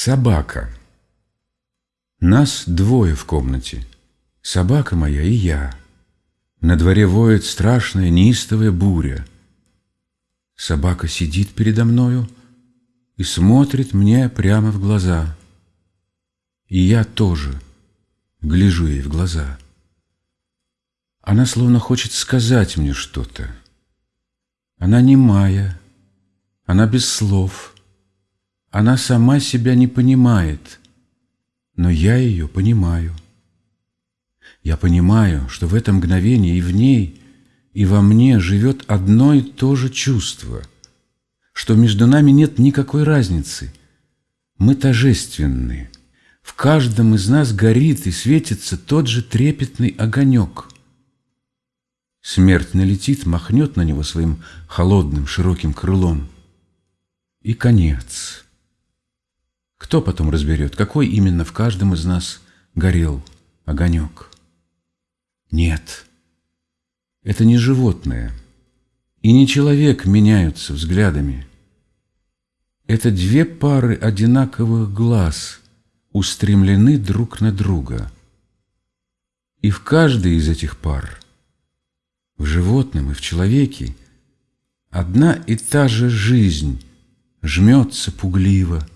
Собака. Нас двое в комнате. Собака моя и я. На дворе воет страшная неистовая буря. Собака сидит передо мною и смотрит мне прямо в глаза. И я тоже гляжу ей в глаза. Она словно хочет сказать мне что-то. Она немая, она без слов — она сама себя не понимает, но я ее понимаю. Я понимаю, что в это мгновение и в ней, и во мне живет одно и то же чувство, что между нами нет никакой разницы. Мы тожественны. В каждом из нас горит и светится тот же трепетный огонек. Смерть налетит, махнет на него своим холодным широким крылом. И конец. Кто потом разберет, какой именно в каждом из нас горел огонек? Нет, это не животное и не человек меняются взглядами. Это две пары одинаковых глаз устремлены друг на друга. И в каждой из этих пар, в животном и в человеке, одна и та же жизнь жмется пугливо,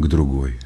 к другой.